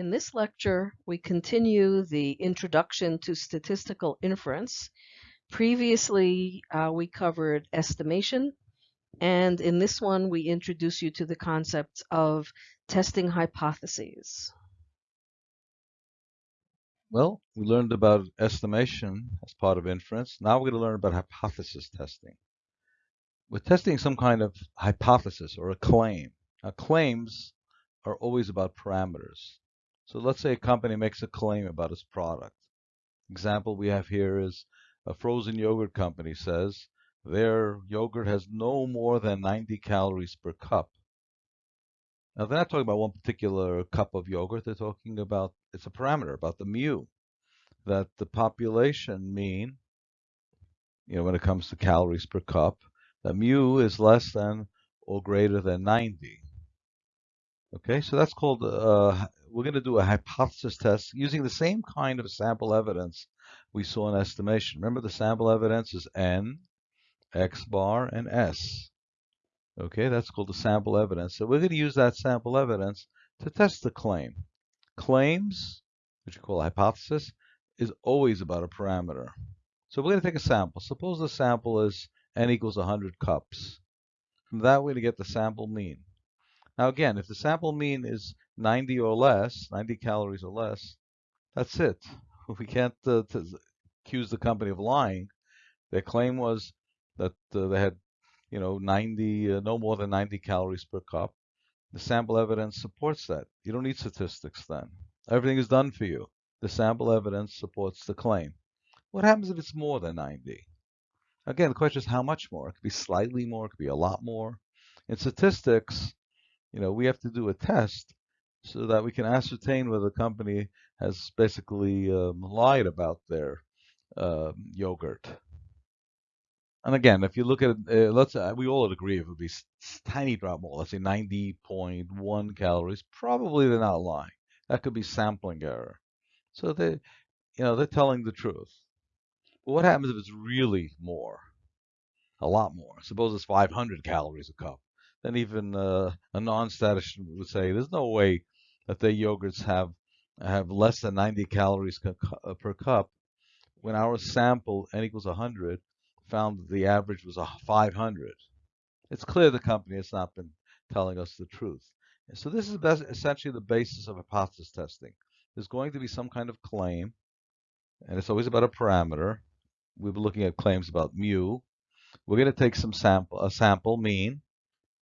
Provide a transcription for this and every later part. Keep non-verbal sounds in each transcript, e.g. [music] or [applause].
In this lecture, we continue the introduction to statistical inference. Previously, uh, we covered estimation, and in this one, we introduce you to the concepts of testing hypotheses. Well, we learned about estimation as part of inference. Now we're going to learn about hypothesis testing. We're testing some kind of hypothesis or a claim. Now, claims are always about parameters. So let's say a company makes a claim about its product. Example we have here is a frozen yogurt company says their yogurt has no more than 90 calories per cup. Now they're not talking about one particular cup of yogurt. They're talking about, it's a parameter, about the mu, that the population mean, you know, when it comes to calories per cup, that mu is less than or greater than 90. Okay, so that's called, uh, we're going to do a hypothesis test using the same kind of sample evidence we saw in estimation. Remember the sample evidence is n, x bar, and s. Okay, that's called the sample evidence. So we're going to use that sample evidence to test the claim. Claims, which we call a hypothesis, is always about a parameter. So we're going to take a sample. Suppose the sample is n equals 100 cups. From that, we're going to get the sample mean. Now again, if the sample mean is 90 or less, 90 calories or less, that's it. [laughs] We can't uh, accuse the company of lying. Their claim was that uh, they had you know, 90, uh, no more than 90 calories per cup. The sample evidence supports that. You don't need statistics then. Everything is done for you. The sample evidence supports the claim. What happens if it's more than 90? Again, the question is how much more? It could be slightly more, it could be a lot more. In statistics, you know, we have to do a test so that we can ascertain whether the company has basically um, lied about their uh, yogurt. And again, if you look at uh, let's uh, we all agree it would be tiny drop more, let's say 90.1 calories, probably they're not lying. That could be sampling error. So they, you know, they're telling the truth. But what happens if it's really more? A lot more. Suppose it's 500 calories a cup. Then even uh, a non-statistician would say there's no way that their yogurts have have less than 90 calories uh, per cup when our sample n equals 100 found that the average was 500. It's clear the company has not been telling us the truth. So this is essentially the basis of hypothesis testing. There's going to be some kind of claim, and it's always about a parameter. We've been looking at claims about mu. We're going to take some sample, a sample mean.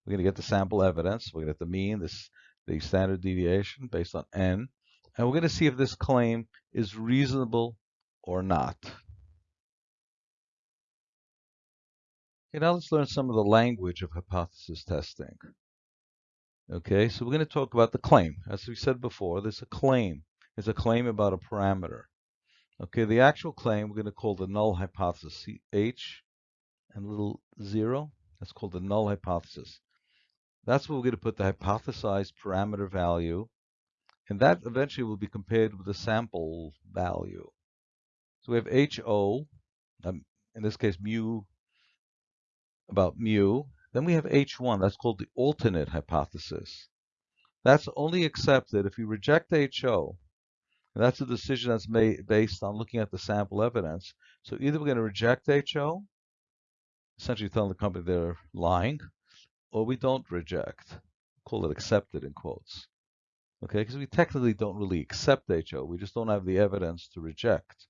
We're going to get the sample evidence. We're going to get the mean, this, the standard deviation based on n, and we're going to see if this claim is reasonable or not. Okay, now let's learn some of the language of hypothesis testing. Okay, so we're going to talk about the claim. As we said before, there's a claim. It's a claim about a parameter. Okay, the actual claim we're going to call the null hypothesis, H and little zero. That's called the null hypothesis. That's where we're going to put the hypothesized parameter value, and that eventually will be compared with the sample value. So we have HO, um, in this case mu about mu. Then we have H1, that's called the alternate hypothesis. That's only accepted if we reject HO. And that's a decision that's made based on looking at the sample evidence. So either we're going to reject HO, essentially telling the company they're lying, or we don't reject. Call it accepted in quotes. Okay, because we technically don't really accept HO. We just don't have the evidence to reject.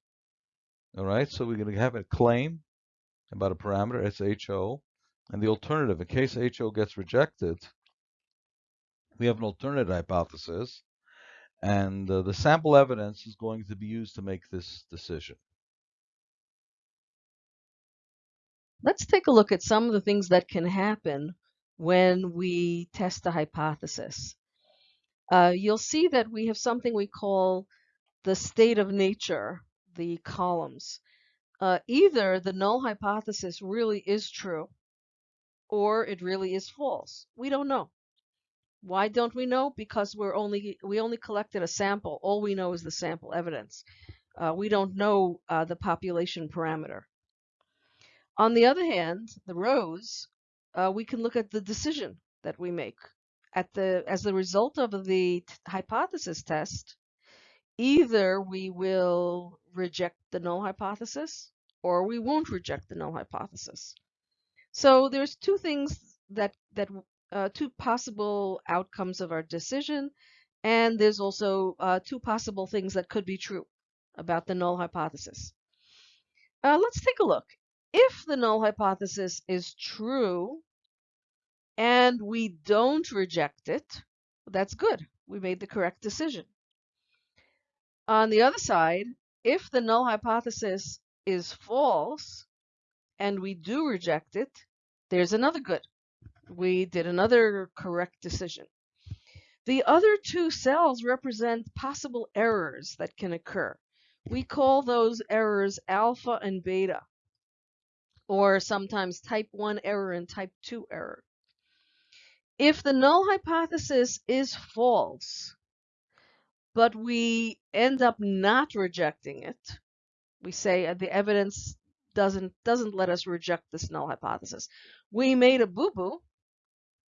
All right, so we're going to have a claim about a parameter, it's HO. And the alternative, in case HO gets rejected, we have an alternative hypothesis, and uh, the sample evidence is going to be used to make this decision. Let's take a look at some of the things that can happen when we test a hypothesis. Uh, you'll see that we have something we call the state of nature, the columns. Uh, either the null hypothesis really is true, or it really is false. We don't know. Why don't we know? Because we're only we only collected a sample. All we know is the sample evidence. Uh, we don't know uh, the population parameter. On the other hand, the rows, uh, we can look at the decision that we make. At the as the result of the hypothesis test, either we will reject the null hypothesis or we won't reject the null hypothesis. So there's two things that that uh, two possible outcomes of our decision, and there's also uh, two possible things that could be true about the null hypothesis. Uh, let's take a look. If the null hypothesis is true and we don't reject it, that's good. We made the correct decision. On the other side, if the null hypothesis is false and we do reject it, there's another good. We did another correct decision. The other two cells represent possible errors that can occur. We call those errors alpha and beta, or sometimes type 1 error and type 2 error. If the null hypothesis is false, but we end up not rejecting it, we say uh, the evidence doesn't doesn't let us reject this null hypothesis. We made a boo-boo,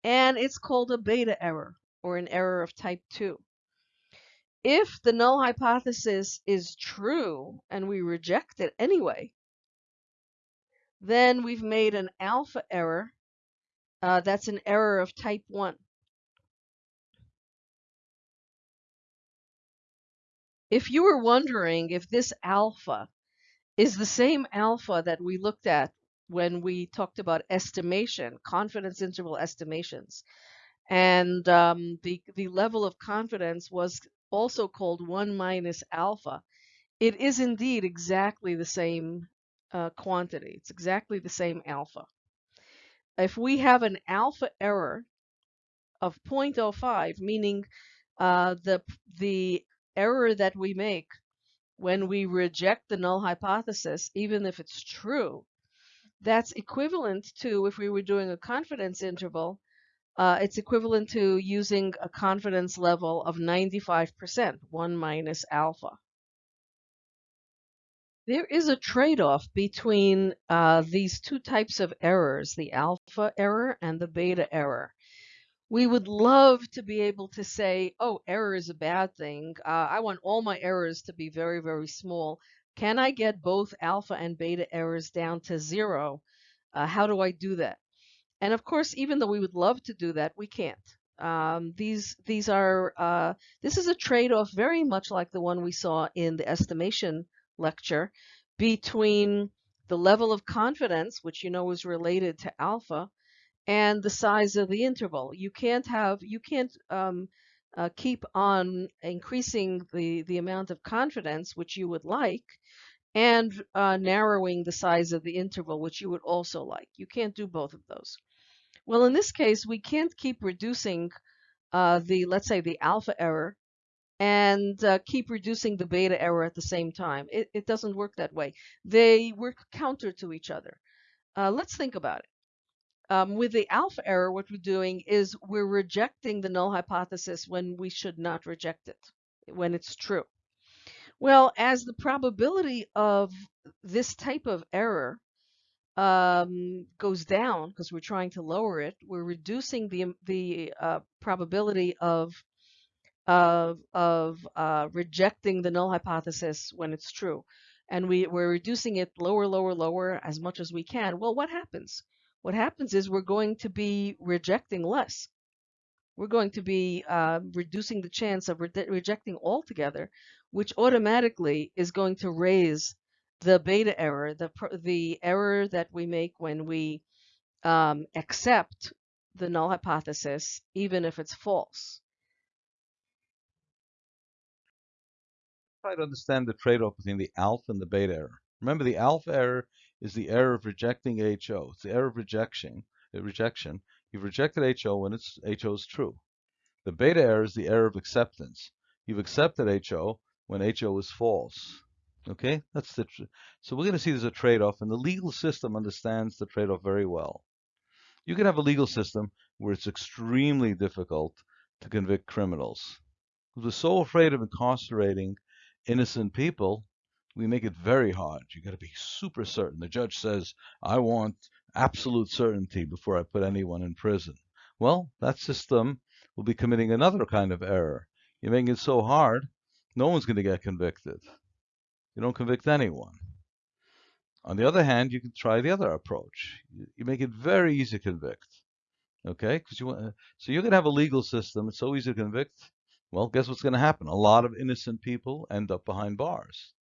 and it's called a beta error, or an error of type 2. If the null hypothesis is true and we reject it anyway, then we've made an alpha error. Uh, that's an error of type 1. If you were wondering if this alpha is the same alpha that we looked at when we talked about estimation, confidence interval estimations, and um, the, the level of confidence was also called 1 minus alpha, it is indeed exactly the same uh, quantity. It's exactly the same alpha. If we have an alpha error of 0.05, meaning uh, the, the error that we make when we reject the null hypothesis, even if it's true, that's equivalent to if we were doing a confidence interval, uh, it's equivalent to using a confidence level of 95%, 1 minus alpha. There is a trade-off between uh, these two types of errors, the alpha error and the beta error. We would love to be able to say, oh, error is a bad thing. Uh, I want all my errors to be very, very small. Can I get both alpha and beta errors down to zero? Uh, how do I do that? And of course, even though we would love to do that, we can't. Um, these these are uh, this is a trade-off very much like the one we saw in the estimation lecture between the level of confidence, which you know is related to alpha, and the size of the interval. You can't have you can't um, uh, keep on increasing the the amount of confidence which you would like and uh, narrowing the size of the interval which you would also like. You can't do both of those. Well, in this case, we can't keep reducing uh, the, let's say, the alpha error and uh, keep reducing the beta error at the same time. It, it, doesn't work that way. They work counter to each other. Uh, let's think about it. Um, with the alpha error, what we're doing is we're rejecting the null hypothesis when we should not reject it, when it's true. Well, as the probability of this type of error um, goes down because we're trying to lower it, we're reducing the the uh, probability of of of uh, rejecting the null hypothesis when it's true, and we we're reducing it lower, lower, lower as much as we can. Well, what happens? What happens is we're going to be rejecting less. We're going to be uh, reducing the chance of re rejecting altogether, which automatically is going to raise the beta error, the, the error that we make when we um, accept the null hypothesis, even if it's false. Try to understand the trade-off between the alpha and the beta error. Remember, the alpha error is the error of rejecting HO. It's the error of rejection. Uh, rejection. You've rejected HO when it's HO is true. The beta error is the error of acceptance. You've accepted HO when HO is false. Okay, that's the so we're going to see there's a trade-off, and the legal system understands the trade-off very well. You can have a legal system where it's extremely difficult to convict criminals. We're so afraid of incarcerating innocent people, we make it very hard. You got to be super certain. The judge says, "I want absolute certainty before I put anyone in prison." Well, that system will be committing another kind of error. You're making it so hard no one's going to get convicted. You don't convict anyone. On the other hand, you can try the other approach. You, make it very easy to convict. Okay, because you want, uh, so you're going to have a legal system. It's so easy to convict. Well, guess what's going to happen? A lot of innocent people end up behind bars.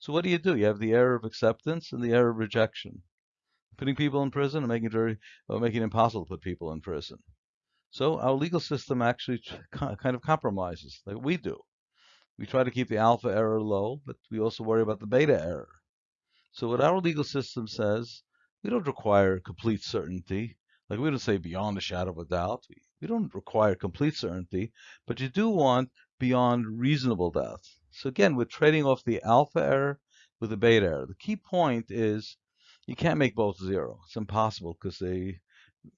So what do you do? You have the error of acceptance and the error of rejection. Putting people in prison and making it very, making it impossible to put people in prison. So our legal system actually kind of compromises, like we do. We try to keep the alpha error low, but we also worry about the beta error. So what our legal system says, we don't require complete certainty. Like we don't say beyond a shadow of a doubt. We, we don't require complete certainty, but you do want beyond reasonable doubt. So again, we're trading off the alpha error with the beta error. The key point is you can't make both zero. It's impossible because they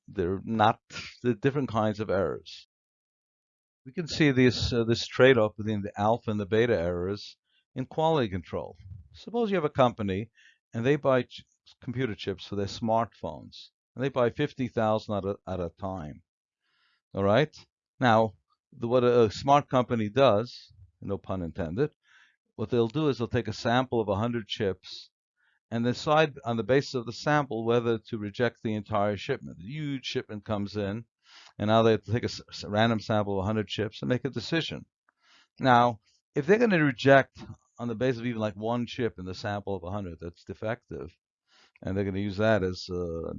they're not the different kinds of errors. We can see this uh, this trade-off between the alpha and the beta errors in quality control. Suppose you have a company and they buy computer chips for their smartphones, and they buy 50,000 at at a time. All right. Now, the, what a, a smart company does no pun intended. What they'll do is they'll take a sample of 100 chips and decide on the basis of the sample whether to reject the entire shipment. A huge shipment comes in, and now they have to take a random sample of 100 chips and make a decision. Now, if they're going to reject on the basis of even like one chip in the sample of 100 that's defective, and they're going to use that as, uh,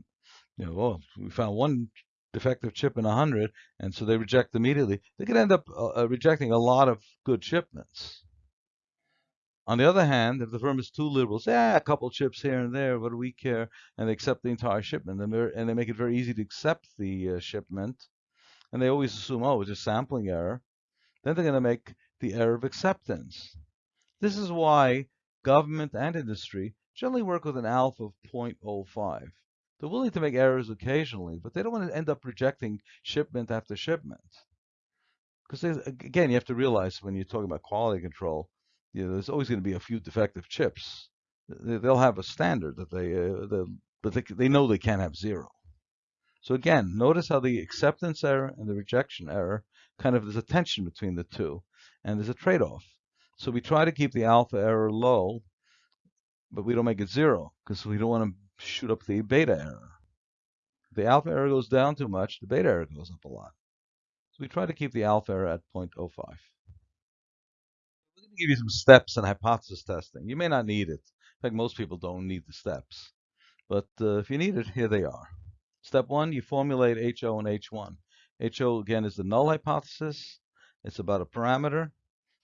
you know, oh, we found one defective chip in 100, and so they reject immediately, they could end up uh, uh, rejecting a lot of good shipments. On the other hand, if the firm is too liberal, say, ah, a couple chips here and there, what do we care? And they accept the entire shipment, and, and they make it very easy to accept the uh, shipment, and they always assume, oh, it's a sampling error, then they're going to make the error of acceptance. This is why government and industry generally work with an alpha of 0.05. They're willing to make errors occasionally, but they don't want to end up rejecting shipment after shipment. Because again, you have to realize when you're talking about quality control, you know, there's always going to be a few defective chips. They'll have a standard that they, uh, but they, they know they can't have zero. So again, notice how the acceptance error and the rejection error kind of there's a tension between the two, and there's a trade-off. So we try to keep the alpha error low, but we don't make it zero because we don't want to shoot up the beta error. If the alpha error goes down too much, the beta error goes up a lot. So we try to keep the alpha error at 0.05. We're going to give you some steps in hypothesis testing. You may not need it. In fact, most people don't need the steps. But uh, if you need it, here they are. Step one, you formulate HO and H1. HO, again, is the null hypothesis. It's about a parameter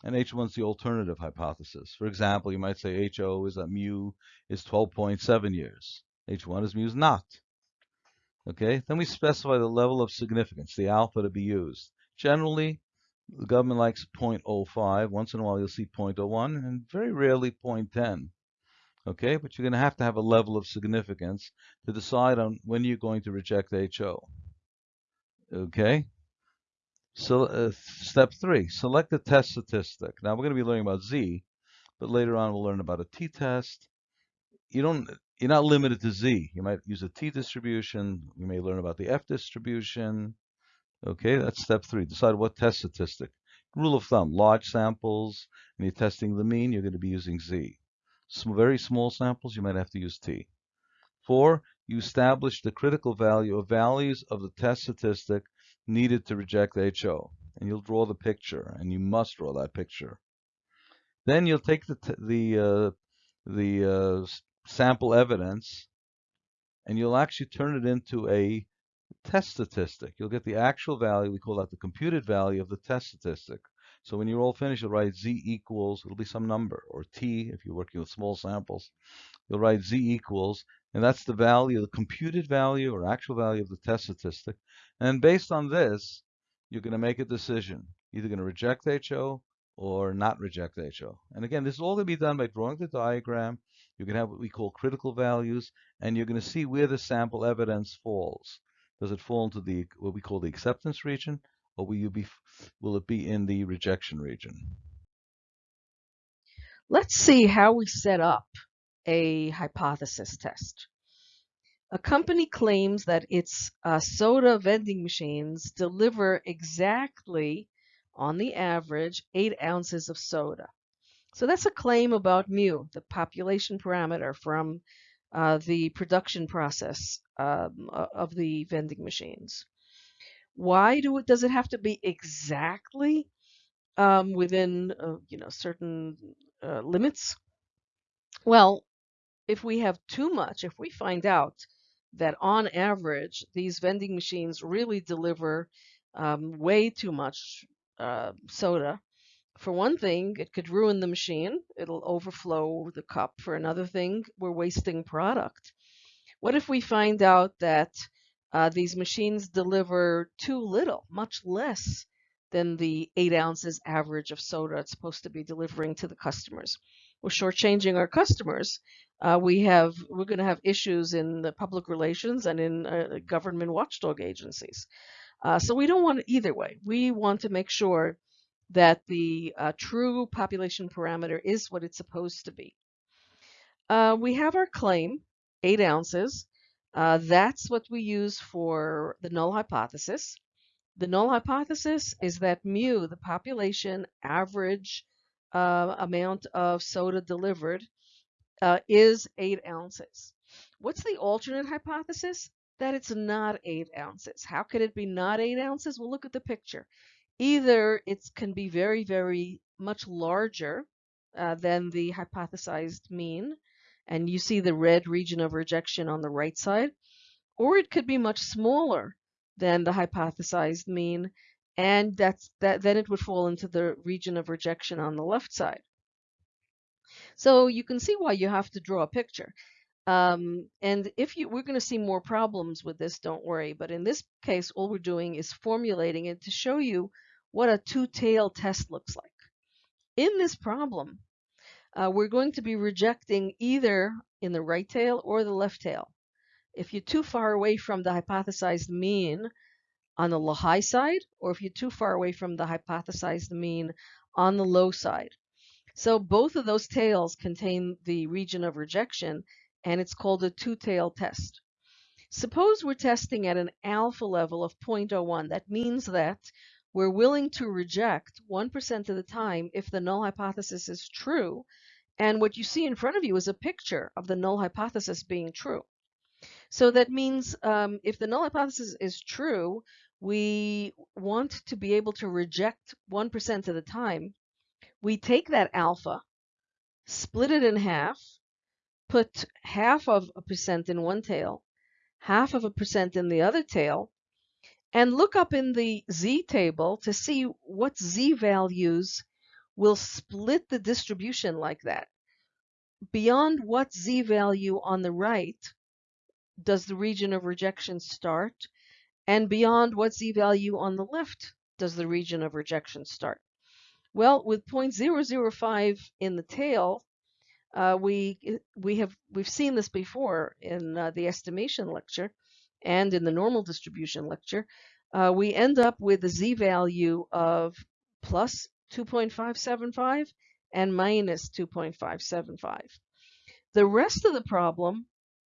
and H1 is the alternative hypothesis. For example, you might say HO is that mu is 12.7 years. H1 is mu is not. Okay, then we specify the level of significance, the alpha to be used. Generally, the government likes 0.05. Once in a while, you'll see 0.01, and very rarely 0.10. Okay, but you're going to have to have a level of significance to decide on when you're going to reject HO. Okay, so uh, step three, select the test statistic. Now we're going to be learning about Z, but later on we'll learn about a t-test. You don't, you're not limited to Z. You might use a t-distribution. You may learn about the F distribution. Okay, that's step three. Decide what test statistic. Rule of thumb, large samples, and you're testing the mean, you're going to be using Z. Some very small samples, you might have to use T. Four, you establish the critical value of values of the test statistic needed to reject HO. And you'll draw the picture, and you must draw that picture. Then you'll take the the uh, the uh, sample evidence, and you'll actually turn it into a test statistic. You'll get the actual value. We call that the computed value of the test statistic. So when you're all finished, you'll write z equals, it'll be some number, or t if you're working with small samples. You'll write z equals, and that's the value, the computed value or actual value of the test statistic. And based on this, you're going to make a decision. Either going to reject HO or not reject HO. And again, this is all going to be done by drawing the diagram. You're going to have what we call critical values, and you're going to see where the sample evidence falls. Does it fall into the what we call the acceptance region, or will you be will it be in the rejection region? Let's see how we set up a hypothesis test. A company claims that its uh, soda vending machines deliver exactly on the average, 8 ounces of soda. So that's a claim about mu, the population parameter from uh, the production process um, of the vending machines. Why do it, does it have to be exactly um, within uh, you know certain uh, limits? Well, if we have too much, if we find out that on average these vending machines really deliver um, way too much uh, soda, for one thing, it could ruin the machine. It'll overflow the cup. For another thing, we're wasting product. What if we find out that uh, these machines deliver too little, much less than the eight ounces average of soda it's supposed to be delivering to the customers? We're shortchanging our customers. Uh, we have we're going to have issues in the public relations and in uh, government watchdog agencies. Uh, so we don't want it either way. We want to make sure that the uh, true population parameter is what it's supposed to be. Uh, we have our claim, 8 ounces. Uh, that's what we use for the null hypothesis. The null hypothesis is that mu, the population average amount of soda delivered, uh, is 8 ounces. What's the alternate hypothesis? That it's not 8 ounces. How could it be not 8 ounces? Well, look at the picture either it can be very, very much larger uh, than the hypothesized mean, and you see the red region of rejection on the right side, or it could be much smaller than the hypothesized mean, and that's that then it would fall into the region of rejection on the left side. So you can see why you have to draw a picture. Um, and if you, we're going to see more problems with this, don't worry. But in this case, all we're doing is formulating it to show you what a two-tail test looks like. In this problem, uh, we're going to be rejecting either in the right tail or the left tail. If you're too far away from the hypothesized mean on the high side, or if you're too far away from the hypothesized mean on the low side. So both of those tails contain the region of rejection, and it's called a two-tailed test. Suppose we're testing at an alpha level of 0.01. That means that we're willing to reject 1% of the time if the null hypothesis is true. And what you see in front of you is a picture of the null hypothesis being true. So that means um, if the null hypothesis is true, we want to be able to reject 1% of the time. We take that alpha, split it in half, put half of a percent in one tail, half of a percent in the other tail, and look up in the z table to see what z values will split the distribution like that. Beyond what z value on the right does the region of rejection start, and beyond what z value on the left does the region of rejection start. Well, with 0.005 in the tail, uh, we we have we've seen this before in uh, the estimation lecture and in the normal distribution lecture, uh, we end up with a z-value of plus 2.575 and minus 2.575. The rest of the problem,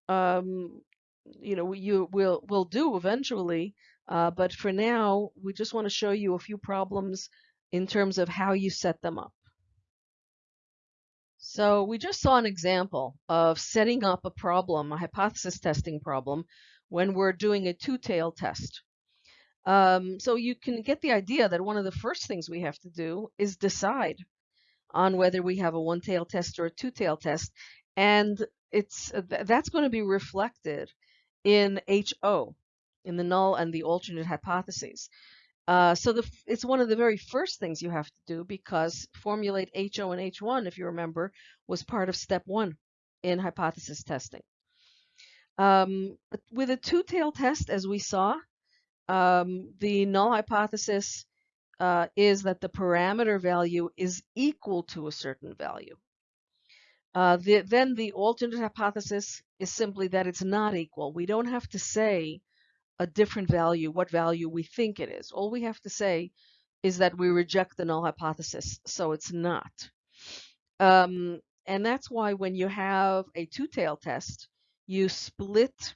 um, you know, you will will do eventually, uh, but for now, we just want to show you a few problems in terms of how you set them up. So we just saw an example of setting up a problem, a hypothesis testing problem, when we're doing a two-tail test. Um, so you can get the idea that one of the first things we have to do is decide on whether we have a one-tail test or a two-tail test, and it's that's going to be reflected in HO, in the null and the alternate hypotheses. Uh, so the, it's one of the very first things you have to do because formulate HO and H1, if you remember, was part of step one in hypothesis testing. Um, with a two-tail test, as we saw, um, the null hypothesis uh, is that the parameter value is equal to a certain value. Uh, the, then the alternate hypothesis is simply that it's not equal. We don't have to say a different value, what value we think it is. All we have to say is that we reject the null hypothesis, so it's not. Um, and that's why when you have a two-tail test, you split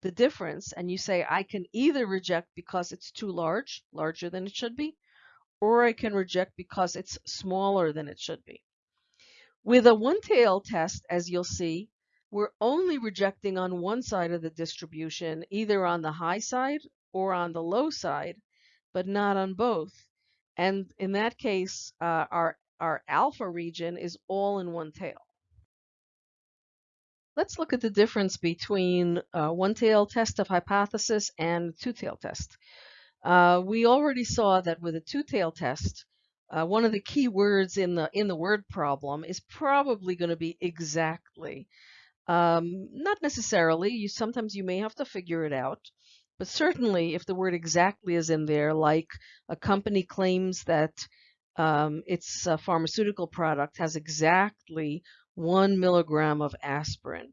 the difference and you say I can either reject because it's too large, larger than it should be, or I can reject because it's smaller than it should be. With a one-tail test, as you'll see, we're only rejecting on one side of the distribution, either on the high side or on the low side, but not on both. And in that case, uh, our, our alpha region is all in one tail. Let's look at the difference between a one-tail test of hypothesis and two-tail test. Uh, we already saw that with a two-tail test, uh, one of the key words in the in the word problem is probably going to be exactly. Um, not necessarily. You sometimes you may have to figure it out, but certainly if the word exactly is in there, like a company claims that um, its pharmaceutical product has exactly one milligram of aspirin.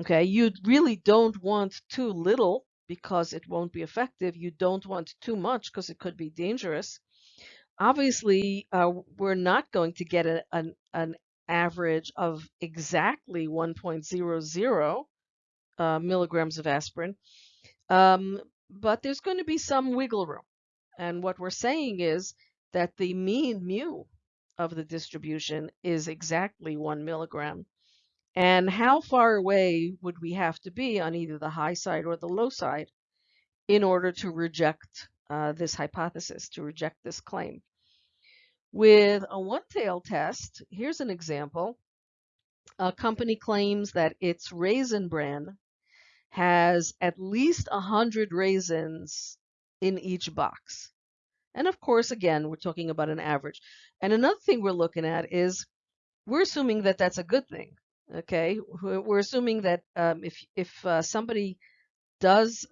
Okay, you really don't want too little because it won't be effective. You don't want too much because it could be dangerous obviously uh, we're not going to get a, an, an average of exactly 1.00 uh, milligrams of aspirin, um, but there's going to be some wiggle room. And what we're saying is that the mean mu of the distribution is exactly one milligram. And how far away would we have to be on either the high side or the low side in order to reject uh, this hypothesis, to reject this claim. With a one-tail test, here's an example. A company claims that its raisin bran has at least 100 raisins in each box. And of course, again, we're talking about an average. And another thing we're looking at is we're assuming that that's a good thing. Okay, we're assuming that um, if if uh, somebody does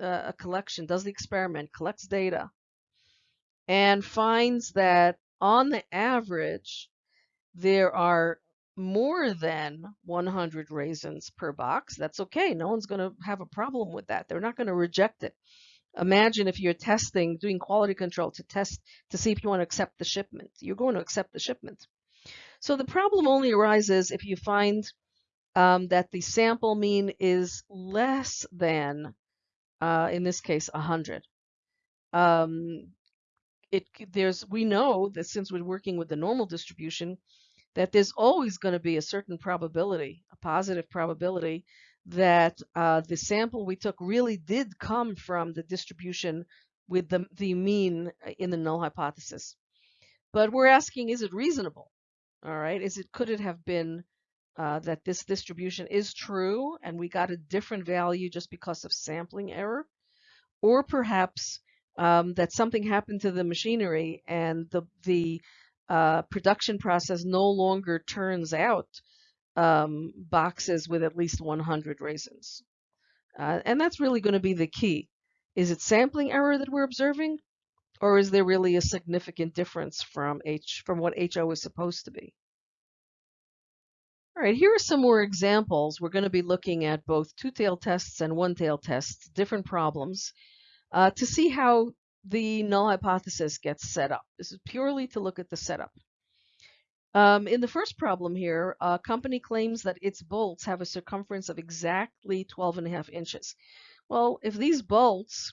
uh, a collection, does the experiment, collects data, and finds that on the average, there are more than 100 raisins per box. That's okay. No one's going to have a problem with that. They're not going to reject it. Imagine if you're testing, doing quality control to test to see if you want to accept the shipment. You're going to accept the shipment. So the problem only arises if you find um, that the sample mean is less than, uh, in this case, 100. Um, it there's we know that since we're working with the normal distribution, that there's always going to be a certain probability, a positive probability, that uh, the sample we took really did come from the distribution with the, the mean uh, in the null hypothesis. But we're asking, is it reasonable? All right, is it could it have been uh, that this distribution is true and we got a different value just because of sampling error? Or perhaps um, that something happened to the machinery and the the uh, production process no longer turns out um, boxes with at least 100 raisins. Uh, and that's really going to be the key. Is it sampling error that we're observing? Or is there really a significant difference from H from what HO is supposed to be? All right, here are some more examples. We're going to be looking at both two-tail tests and one-tail tests, different problems uh, to see how the null hypothesis gets set up. This is purely to look at the setup. Um, in the first problem here, a company claims that its bolts have a circumference of exactly 12 and a half inches. Well, if these bolts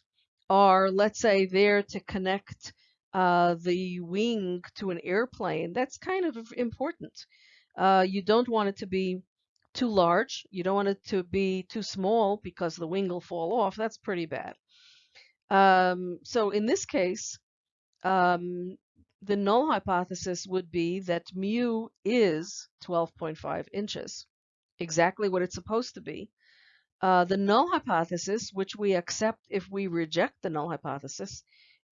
are, let's say, there to connect uh, the wing to an airplane, that's kind of important. Uh, you don't want it to be too large. You don't want it to be too small because the wing will fall off. That's pretty bad. Um, so in this case, um, the null hypothesis would be that mu is 12.5 inches, exactly what it's supposed to be. Uh, the null hypothesis, which we accept if we reject the null hypothesis,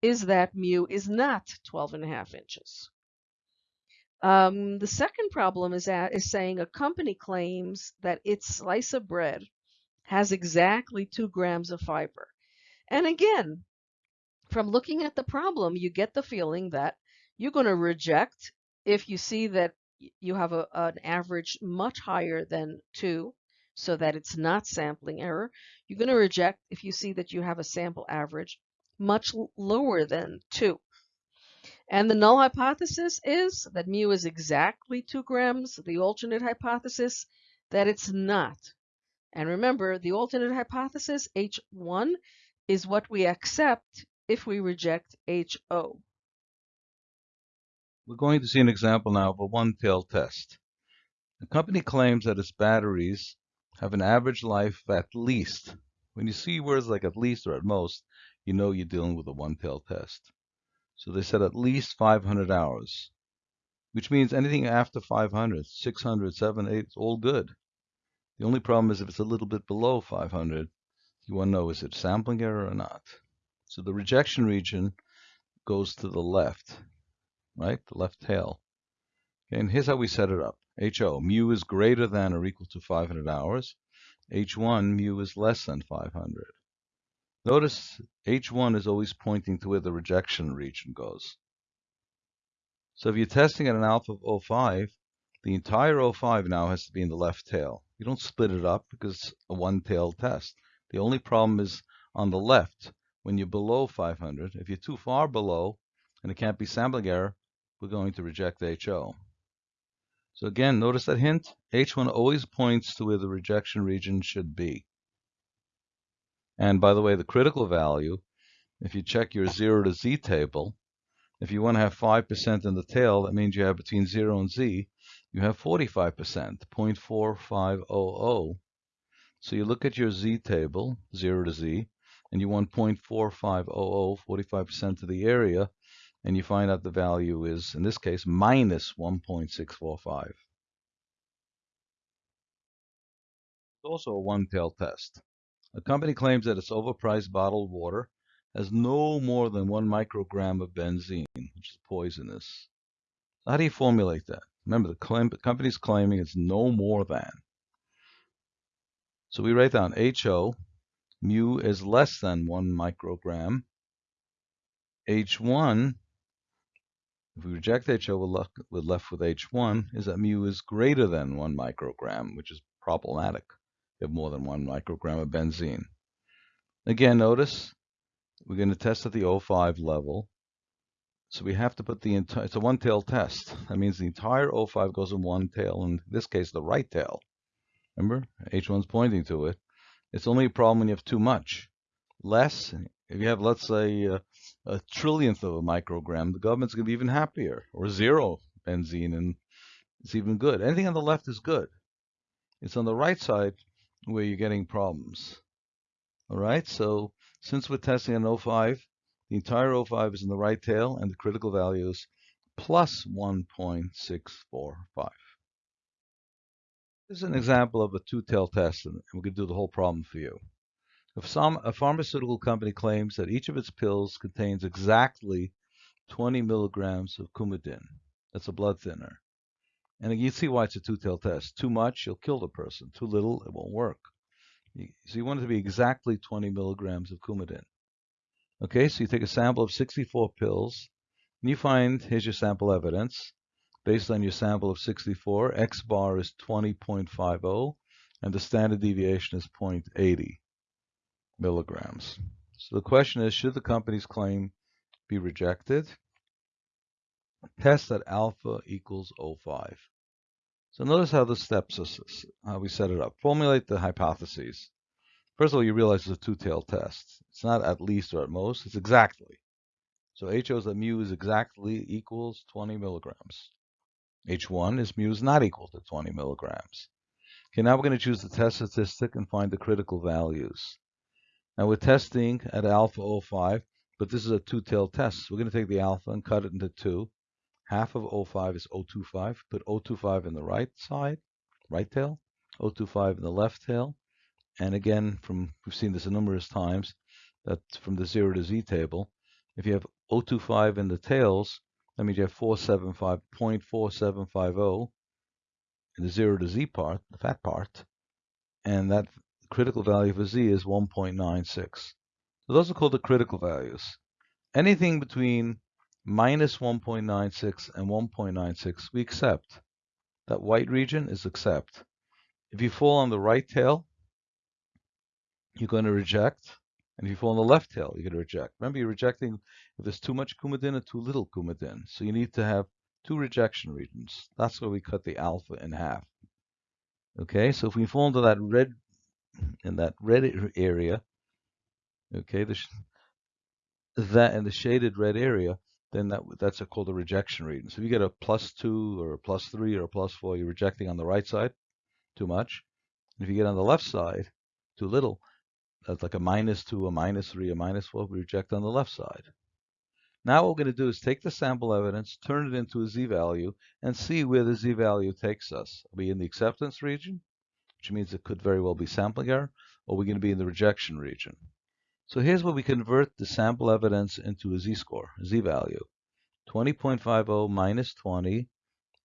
is that mu is not 12 and a half inches. Um, the second problem is, that, is saying a company claims that its slice of bread has exactly two grams of fiber. And again, from looking at the problem, you get the feeling that you're going to reject if you see that you have a, an average much higher than 2, so that it's not sampling error. You're going to reject if you see that you have a sample average much lower than 2. And the null hypothesis is that mu is exactly 2 grams. The alternate hypothesis that it's not. And remember, the alternate hypothesis, H1, is what we accept if we reject HO. We're going to see an example now of a one-tailed test. The company claims that its batteries have an average life of at least. When you see words like at least or at most, you know you're dealing with a one-tailed test. So they said at least 500 hours, which means anything after 500, 600, 700, 8, it's all good. The only problem is if it's a little bit below 500, you want to know is it sampling error or not. So the rejection region goes to the left, right? The left tail. Okay, and here's how we set it up. HO, mu is greater than or equal to 500 hours. H1, mu is less than 500. Notice H1 is always pointing to where the rejection region goes. So if you're testing at an alpha of 05, the entire 05 now has to be in the left tail. You don't split it up because it's a one-tailed test. The only problem is on the left, when you're below 500. If you're too far below, and it can't be sampling error, we're going to reject the HO. So again, notice that hint. H1 always points to where the rejection region should be. And by the way, the critical value, if you check your 0 to z table, if you want to have 5% in the tail, that means you have between 0 and z, you have 45%, 0.4500. So you look at your z table, 0 to z, and you want 0.4500, 45% of the area, and you find out the value is, in this case, minus 1.645. It's also a one-tail test. A company claims that its overpriced bottled water has no more than one microgram of benzene, which is poisonous. How do you formulate that? Remember, the, claim, the company's claiming it's no more than. So we write down HO, mu is less than one microgram. H1 if we reject HO, we're left, with H1, is that mu is greater than 1 microgram, which is problematic. Have more than 1 microgram of benzene. Again, notice we're going to test at the O5 level. So we have to put the entire, it's a one-tail test. That means the entire O5 goes in one tail, in this case, the right tail. Remember, H1's pointing to it. It's only a problem when you have too much. Less, if you have, let's say, uh, a trillionth of a microgram, the government's going to be even happier. Or zero benzene, and it's even good. Anything on the left is good. It's on the right side where you're getting problems. All right, so since we're testing an O5, the entire O5 is in the right tail, and the critical value is plus 1.645. This is an example of a two-tail test, and going to do the whole problem for you. If some, a pharmaceutical company claims that each of its pills contains exactly 20 milligrams of Coumadin, that's a blood thinner. And you see why it's a two-tailed test. Too much, you'll kill the person. Too little, it won't work. So you want it to be exactly 20 milligrams of Coumadin. Okay, so you take a sample of 64 pills, and you find, here's your sample evidence. Based on your sample of 64, X bar is 20.50, and the standard deviation is 0.80 milligrams. So the question is, should the company's claim be rejected? Test at alpha equals 05. So notice how the steps are, how we set it up. Formulate the hypotheses. First of all, you realize it's a two-tailed test. It's not at least or at most, it's exactly. So H shows that mu is exactly equals 20 milligrams. H1 is mu is not equal to 20 milligrams. Okay, now we're going to choose the test statistic and find the critical values. Now we're testing at alpha 05, but this is a two-tailed test. We're going to take the alpha and cut it into two. Half of 05 is 025. Put 025 in the right side, right tail, 025 in the left tail. And again, from we've seen this a numerous times, that from the 0 to z table, if you have 025 in the tails, means you have 475.4750 in the 0 to z part, the fat part, and that critical value for z is 1.96. So those are called the critical values. Anything between minus 1.96 and 1.96 we accept. That white region is accept. If you fall on the right tail, you're going to reject. And if you fall on the left tail, you're going to reject. Remember, you're rejecting if there's too much coumadin or too little coumadin. So you need to have two rejection regions. That's where we cut the alpha in half. Okay, so if we fall into that red in that red area, okay, the that in the shaded red area, then that that's a, called a rejection region. So if you get a plus two or a plus three or a plus four, you're rejecting on the right side too much. And if you get on the left side too little, that's like a minus two, a minus three, a minus four, we reject on the left side. Now what we're going to do is take the sample evidence, turn it into a z-value, and see where the z-value takes us. Are we in the acceptance region, which means it could very well be sampling error, or we're going to be in the rejection region. So here's where we convert the sample evidence into a z-score, z-value. 20.50 minus 20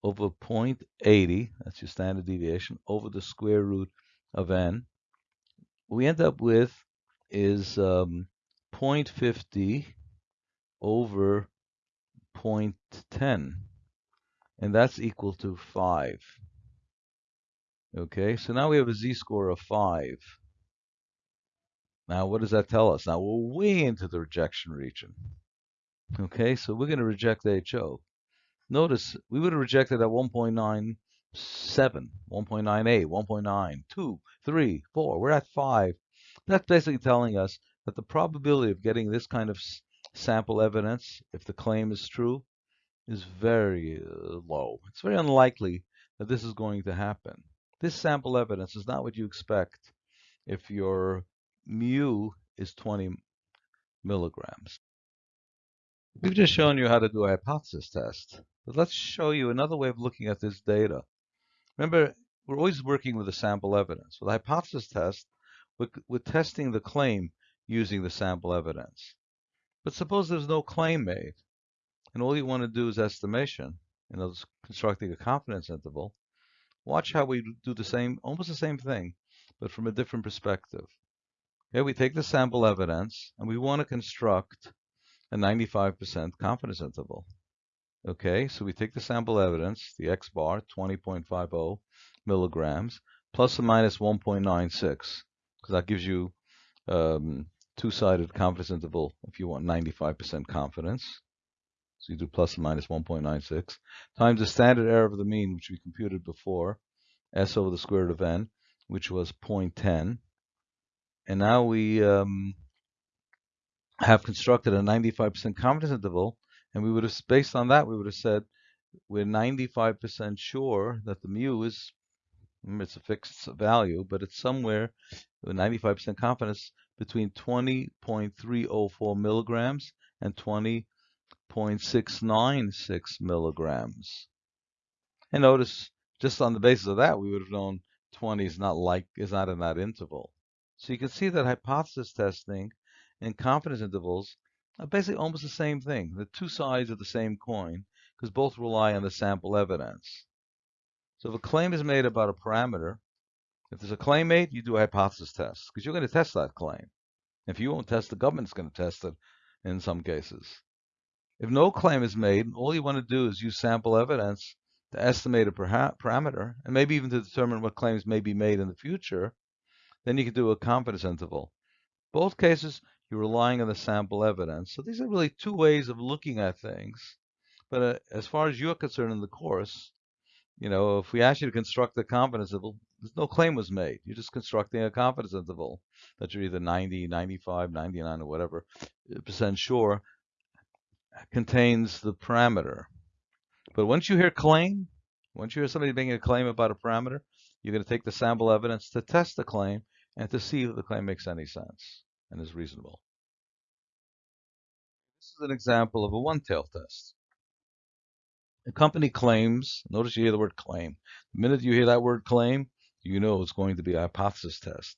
over 0.80, that's your standard deviation, over the square root of n. We end up with is um, 0.50 over 0.10, and that's equal to 5. Okay, so now we have a z-score of 5. Now, what does that tell us? Now, we're way into the rejection region. Okay, so we're going to reject HO. Notice we would have rejected at 1.97, 1.98, 1.9, 2, 3, 4. We're at 5. That's basically telling us that the probability of getting this kind of sample evidence, if the claim is true, is very uh, low. It's very unlikely that this is going to happen. This sample evidence is not what you expect if your mu is 20 milligrams. We've just shown you how to do a hypothesis test, but let's show you another way of looking at this data. Remember, we're always working with the sample evidence. With a hypothesis test, we're, we're testing the claim using the sample evidence. But suppose there's no claim made, and all you want to do is estimation, other words, constructing a confidence interval. Watch how we do the same, almost the same thing, but from a different perspective. Okay, we take the sample evidence and we want to construct a 95% confidence interval. Okay, so we take the sample evidence, the x bar, 20.50 milligrams, plus or minus 1.96, because that gives you um, two-sided confidence interval if you want 95% confidence. So you do plus or minus 1.96 times the standard error of the mean, which we computed before, s over the square root of n, which was 0.10 and now we um, have constructed a 95% confidence interval, and we would have, based on that, we would have said we're 95% sure that the mu is, mm, it's a fixed value, but it's somewhere with 95% confidence between 20.304 milligrams and 20.696 milligrams. And notice, just on the basis of that, we would have known 20 is not like is not in that interval. So you can see that hypothesis testing and confidence intervals Uh, basically almost the same thing. The two sides of the same coin because both rely on the sample evidence. So if a claim is made about a parameter, if there's a claim made, you do a hypothesis test because you're going to test that claim. If you won't test, the government's going to test it in some cases. If no claim is made, all you want to do is use sample evidence to estimate a parameter and maybe even to determine what claims may be made in the future then you can do a confidence interval. Both cases, you're relying on the sample evidence. So these are really two ways of looking at things. But uh, as far as you're concerned in the course, you know, if we ask you to construct a confidence interval, there's no claim was made. You're just constructing a confidence interval that you're either 90, 95, 99, or whatever uh, percent sure contains the parameter. But once you hear claim, once you hear somebody making a claim about a parameter, you're going to take the sample evidence to test the claim and to see if the claim makes any sense and is reasonable. This is an example of a one-tail test. A company claims, notice you hear the word claim. The minute you hear that word claim, you know it's going to be a hypothesis test.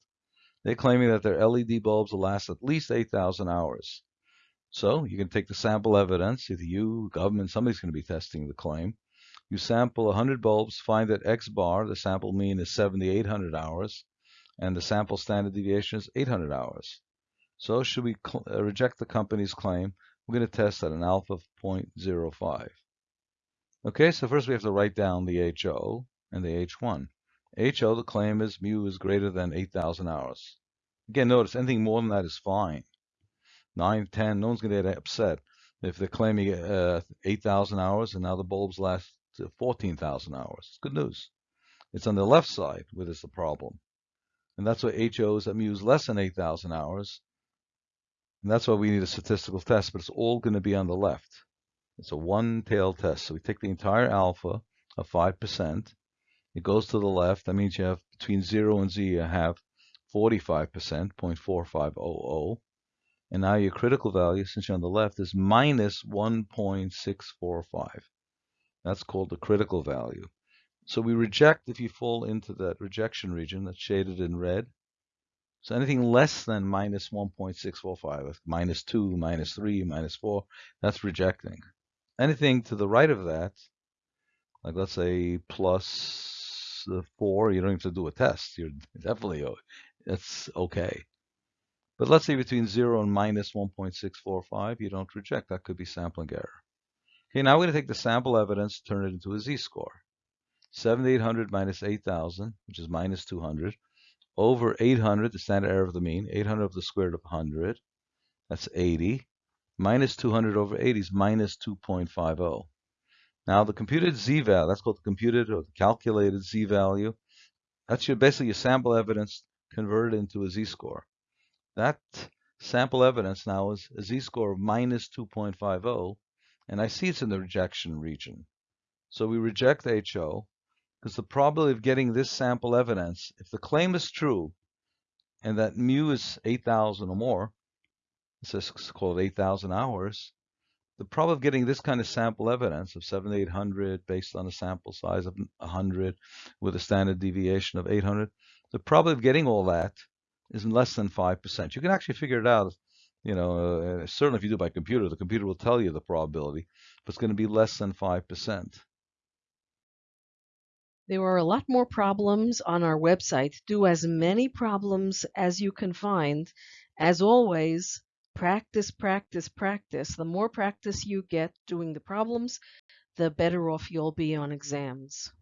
They're claiming that their LED bulbs will last at least 8,000 hours. So you can take the sample evidence, either you, government, somebody's going to be testing the claim. You sample 100 bulbs, find that X bar, the sample mean is 7,800 hours, and the sample standard deviation is 800 hours. So should we uh, reject the company's claim, we're going to test at an alpha of 0.05. Okay, so first we have to write down the HO and the H1. HO, the claim is mu is greater than 8,000 hours. Again, notice anything more than that is fine. 9, 10, no one's going to get upset if they're claiming uh, 8,000 hours and now the bulbs last 14,000 hours. It's good news. It's on the left side where there's the problem. And that's why HOs that use less than 8,000 hours. And that's why we need a statistical test, but it's all going to be on the left. It's a one-tailed test. So we take the entire alpha of 5%. It goes to the left. That means you have between 0 and z, you have 45%, 0.4500. And now your critical value, since you're on the left, is minus 1.645. That's called the critical value. So we reject if you fall into that rejection region that's shaded in red. So anything less than minus 1.645, minus 2, minus 3, minus 4, that's rejecting. Anything to the right of that, like let's say plus uh, 4, you don't have to do a test. You're [laughs] definitely, uh, that's okay. But let's say between 0 and minus 1.645, you don't reject. That could be sampling error. Okay, now we're going to take the sample evidence, turn it into a z-score. 7800 minus 8000, which is minus 200, over 800, the standard error of the mean, 800 over the square root of 100, that's 80, minus 200 over 80 is minus 2.50. Now the computed z-value, that's called the computed or the calculated z-value, that's your basically your sample evidence converted into a z-score. That sample evidence now is a z-score of minus 2.50, and I see it's in the rejection region. So we reject HO, because the probability of getting this sample evidence, if the claim is true, and that mu is 8,000 or more, it's called 8,000 hours, the probability of getting this kind of sample evidence of 7 800 based on a sample size of 100 with a standard deviation of 800, the probability of getting all that is less than 5%. You can actually figure it out, you know, uh, certainly if you do it by computer, the computer will tell you the probability, but it's going to be less than 5%. There are a lot more problems on our website. Do as many problems as you can find. As always, practice, practice, practice. The more practice you get doing the problems, the better off you'll be on exams.